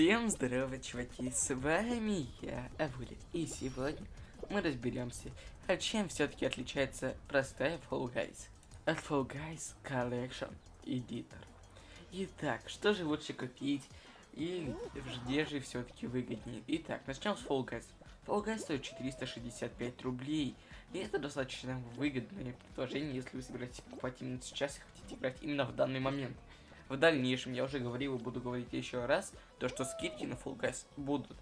Всем здорово, чуваки, с вами я, Авули, и сегодня мы разберемся, а чем все-таки отличается простая Fall Guys от Fall Guys Collection Editor. Итак, что же лучше купить и где же все-таки выгоднее? Итак, начнем с Fall Guys. Fall Guys стоит 465 рублей, и это достаточно выгодное предложение, если вы собираетесь покупать именно сейчас и хотите играть именно в данный момент. В дальнейшем, я уже говорил и буду говорить еще раз, то что скидки на Full Gas будут.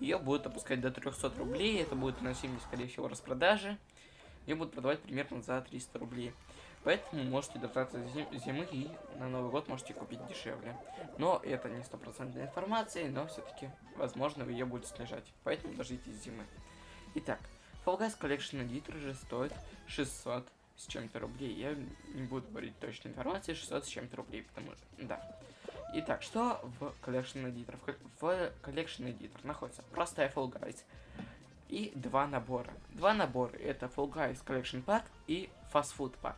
Ее будут опускать до 300 рублей, это будет носимость, скорее всего, распродажи. Ее будут продавать примерно за 300 рублей. Поэтому можете дождаться зимы и на Новый год можете купить дешевле. Но это не стопроцентная информация, но все-таки, возможно, ее будет снижать. Поэтому дождитесь зимы. Итак, Fall Guys Collection Editor же стоит 600 с чем-то рублей. Я не буду говорить точной информации, 600 с чем-то рублей, потому что, да. Итак, что в Collection Editor? В Collection Editor находится простая Fall Guys и два набора. Два набора, это Fall Guys Collection Pack и Fast Food Pack.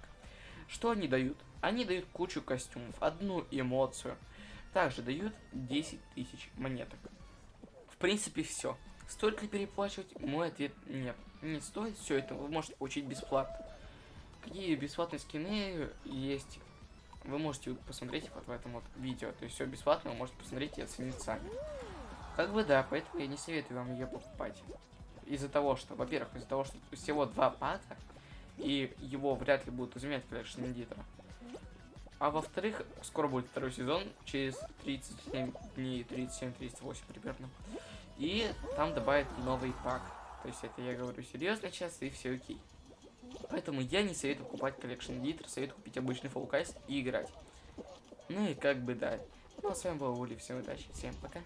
Что они дают? Они дают кучу костюмов, одну эмоцию. Также дают 10 тысяч монеток. В принципе, все. Стоит ли переплачивать? Мой ответ нет. Не стоит. Все это вы можете получить бесплатно какие бесплатные скины есть. Вы можете посмотреть вот в этом вот видео. То есть все бесплатно, вы можете посмотреть и оценить сами. Как бы да, поэтому я не советую вам ее покупать. Из-за того, что, во-первых, из-за того, что всего два пака, и его вряд ли будут изменять collection editor а. А во-вторых, скоро будет второй сезон, через 37 дней, 37-38 примерно. И там добавят новый пак. То есть это я говорю серьезно сейчас, и все окей. Поэтому я не советую покупать Collection Editor, советую купить обычный Fall и играть. Ну и как бы да. Ну а с вами был Ули, всем удачи, всем пока.